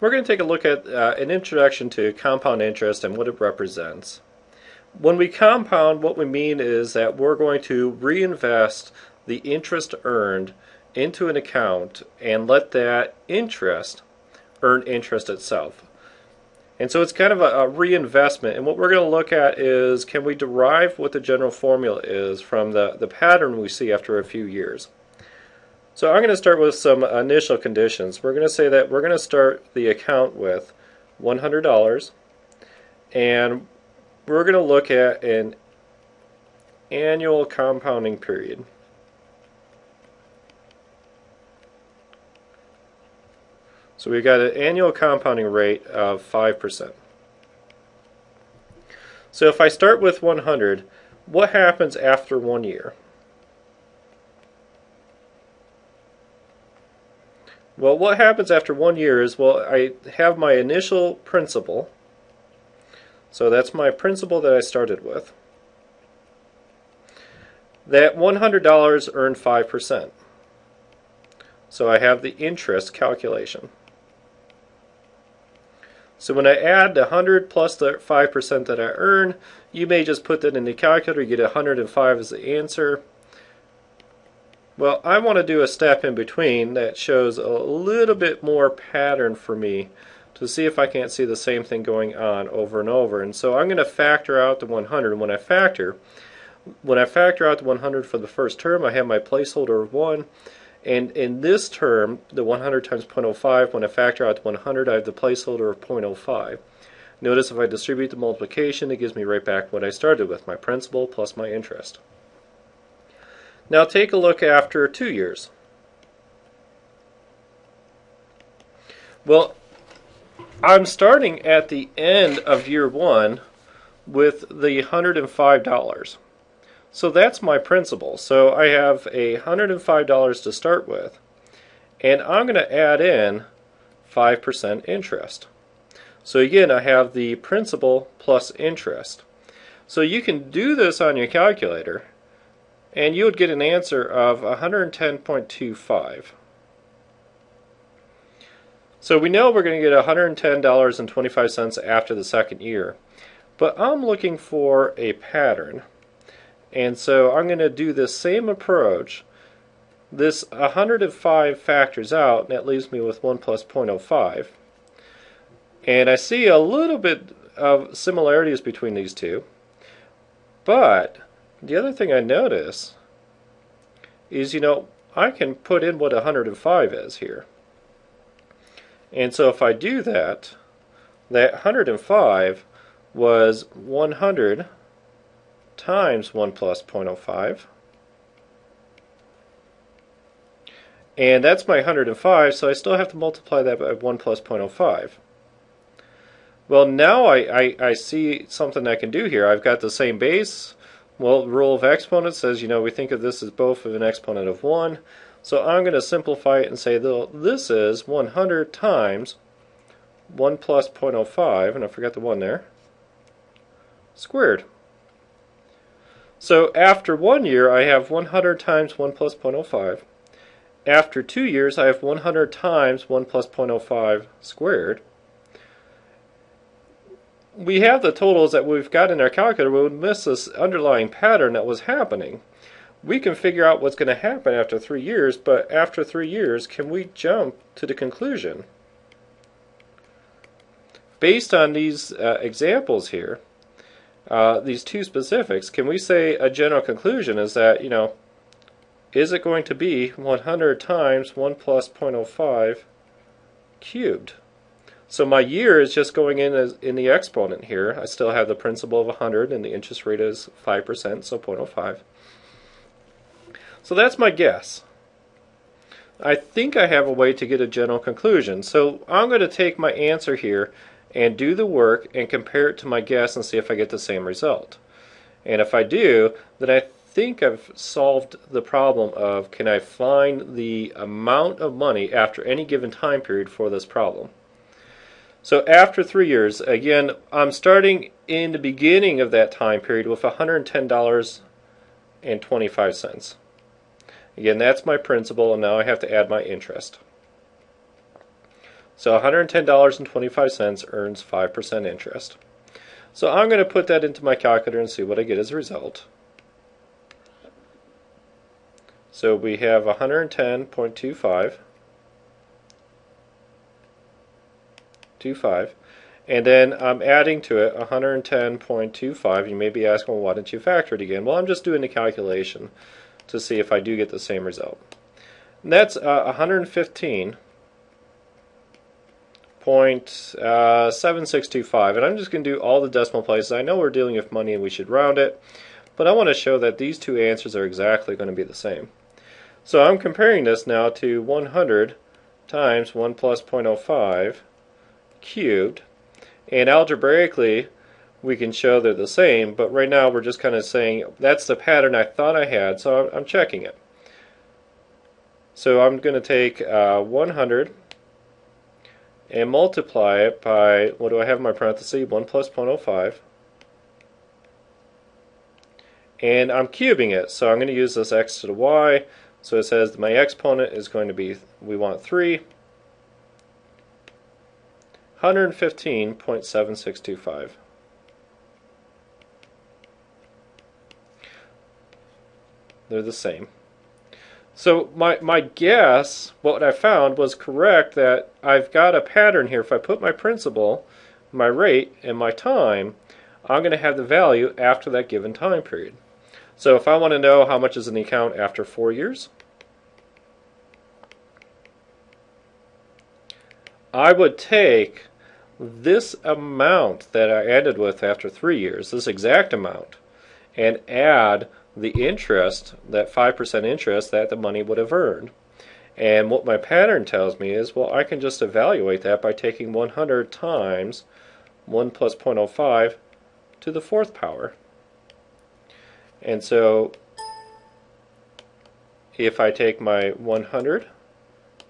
we're going to take a look at uh, an introduction to compound interest and what it represents. When we compound, what we mean is that we're going to reinvest the interest earned into an account and let that interest earn interest itself. And so it's kind of a, a, reinvestment. And what we're going to look at is can we derive what the general formula is from the, the pattern we see after a few years. So I'm going to start with some initial conditions. We're going to say that we're going to start the account with $100 and we're going to look at an annual compounding period. So we've got an annual compounding rate of 5%. So if I start with 100, what happens after one year? Well, what happens after one year is, well, I have my initial principal. So that's my principal that I started with. That $100 earned 5%. So I have the interest calculation. So when I add the 100 plus the 5% that I earn, you may just put that in the calculator, you get 105 as the answer. Well, I want to do a step in between that shows a little bit more pattern for me to see if I can't see the same thing going on over and over. And so I'm going to factor out the 100. When I factor, when I factor out the 100 for the first term, I have my placeholder of 1. And in this term, the 100 times 0.05, when I factor out the 100, I have the placeholder of 0.05. Notice if I distribute the multiplication, it gives me right back what I started with, my principal plus my interest. Now take a look after two years. Well, I'm starting at the end of year one with the $105. So that's my principal. So I have a $105 to start with, and I'm going to add in 5% interest. So again, I have the principal plus interest. So you can do this on your calculator and you would get an answer of 110.25. So we know we're going to get $110.25 after the second year, but I'm looking for a pattern. And so I'm going to do this same approach. This 105 factors out, and that leaves me with 1 plus 0.05. And I see a little bit of similarities between these two. But the other thing I notice is, you know, I can put in what 105 is here. And so if I do that, that 105 was 100 times 1 plus 0.05. And that's my 105, so I still have to multiply that by 1 plus 0.05. Well, now I, I, I see something I can do here. I've got the same base, well, the rule of exponents says, you know, we think of this as both of an exponent of 1. So I'm going to simplify it and say this is 100 times 1 plus 0.05, and I forgot the 1 there, squared. So after one year, I have 100 times 1 plus 0.05. After two years, I have 100 times 1 plus 0.05 squared we have the totals that we've got in our calculator, we would miss this underlying pattern that was happening. We can figure out what's going to happen after three years, but after three years, can we jump to the conclusion? Based on these uh, examples here, uh, these two specifics, can we say a general conclusion is that, you know, is it going to be 100 times 1 plus 0.05 cubed? So my year is just going in as in the exponent here. I still have the principal of 100 and the interest rate is 5%, so 0.05. So that's my guess. I think I have a way to get a general conclusion. So I'm going to take my answer here and do the work and compare it to my guess and see if I get the same result. And if I do, then I think I've solved the problem of can I find the amount of money after any given time period for this problem. So after three years, again, I'm starting in the beginning of that time period with $110.25. Again, that's my principal, and now I have to add my interest. So $110.25 earns 5% interest. So I'm going to put that into my calculator and see what I get as a result. So we have 110.25 25 and then I'm adding to it 110.25. You may be asking, well, why didn't you factor it again? Well, I'm just doing the calculation to see if I do get the same result. And that's uh, 115.7625. Uh, and I'm just going to do all the decimal places. I know we're dealing with money and we should round it, but I want to show that these two answers are exactly going to be the same. So I'm comparing this now to 100 times 1 plus 0.05 cubed. And algebraically, we can show they're the same, but right now we're just kind of saying that's the pattern I thought I had, so I'm, I'm checking it. So I'm going to take uh, 100 and multiply it by, what do I have in my parenthesis? 1 plus 0.05. And I'm cubing it, so I'm going to use this x to the y. So it says my exponent is going to be, we want 3. 115.7625. They're the same. So my, my guess, what I found was correct that I've got a pattern here. If I put my principal, my rate, and my time, I'm going to have the value after that given time period. So if I want to know how much is in the account after four years, I would take this amount that I ended with after three years, this exact amount, and add the interest, that 5% interest that the money would have earned. And what my pattern tells me is, well, I can just evaluate that by taking 100 times 1 plus 0.05 to the fourth power. And so if I take my 100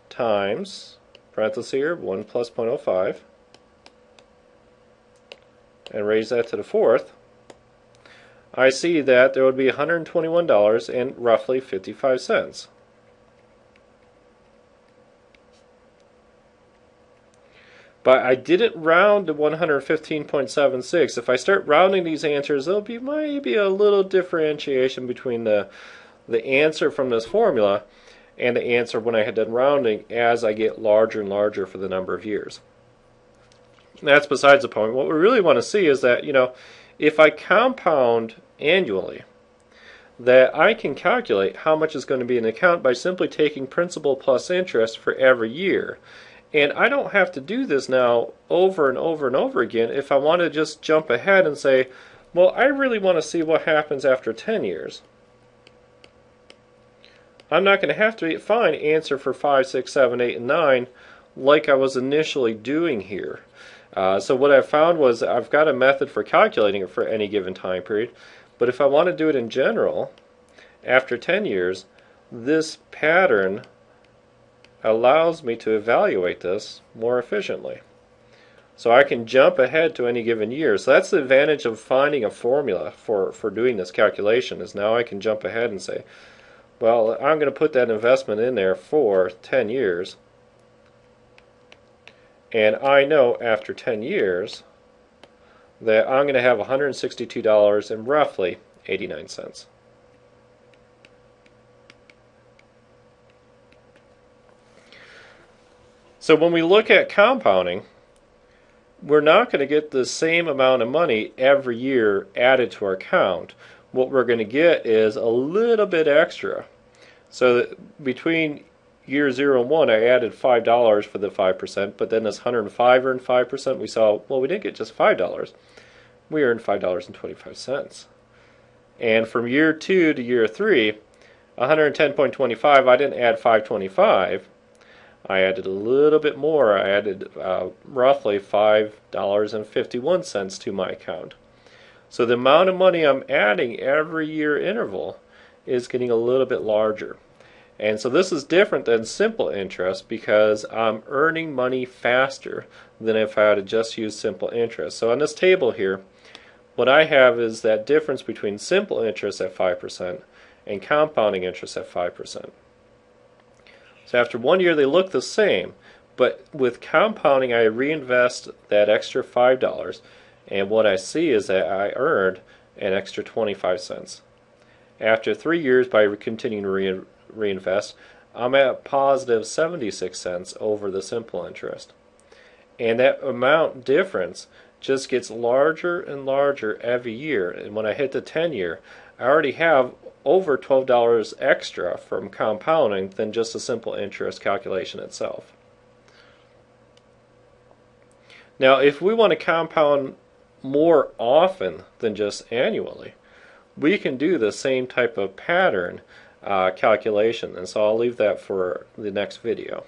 times, parenthesis here, 1 plus 0.05, and raise that to the fourth, I see that there would be $121 and roughly 55 cents. But I didn't round to 115.76. If I start rounding these answers, there'll be maybe a little differentiation between the, the answer from this formula and the answer when I had done rounding as I get larger and larger for the number of years. That's besides the point. What we really want to see is that, you know, if I compound annually, that I can calculate how much is going to be in the account by simply taking principal plus interest for every year. And I don't have to do this now over and over and over again if I want to just jump ahead and say, well, I really want to see what happens after 10 years. I'm not going to have to find answer for 5, 6, 7, 8, and 9 like I was initially doing here. Uh, so what I found was I've got a method for calculating it for any given time period, but if I want to do it in general, after 10 years, this pattern allows me to evaluate this more efficiently. So I can jump ahead to any given year. So that's the advantage of finding a formula for, for doing this calculation is now I can jump ahead and say, well, I'm going to put that investment in there for 10 years. And I know after 10 years that I'm going to have $162 and roughly 89 cents. So when we look at compounding, we're not going to get the same amount of money every year added to our account. What we're going to get is a little bit extra. So between year zero and one, I added five dollars for the five percent, but then this hundred and five earned five percent. We saw well, we didn't get just five dollars; we earned five dollars and twenty five cents. And from year two to year three, one hundred ten point twenty five. I didn't add five twenty five. I added a little bit more. I added uh, roughly five dollars and fifty one cents to my account. So the amount of money I'm adding every year interval is getting a little bit larger. And so this is different than simple interest because I'm earning money faster than if I had just used simple interest. So on this table here, what I have is that difference between simple interest at 5% and compounding interest at 5%. So after one year they look the same, But with compounding, I reinvest that extra $5, and what I see is that I earned an extra 25 cents. After three years, by continuing to re reinvest, I'm at positive 76 cents over the simple interest. And that amount difference just gets larger and larger every year. And when I hit the 10 year, I already have over $12 extra from compounding than just the simple interest calculation itself. Now, if we want to compound more often than just annually, we can do the same type of pattern uh, calculation. And so I'll leave that for the next video.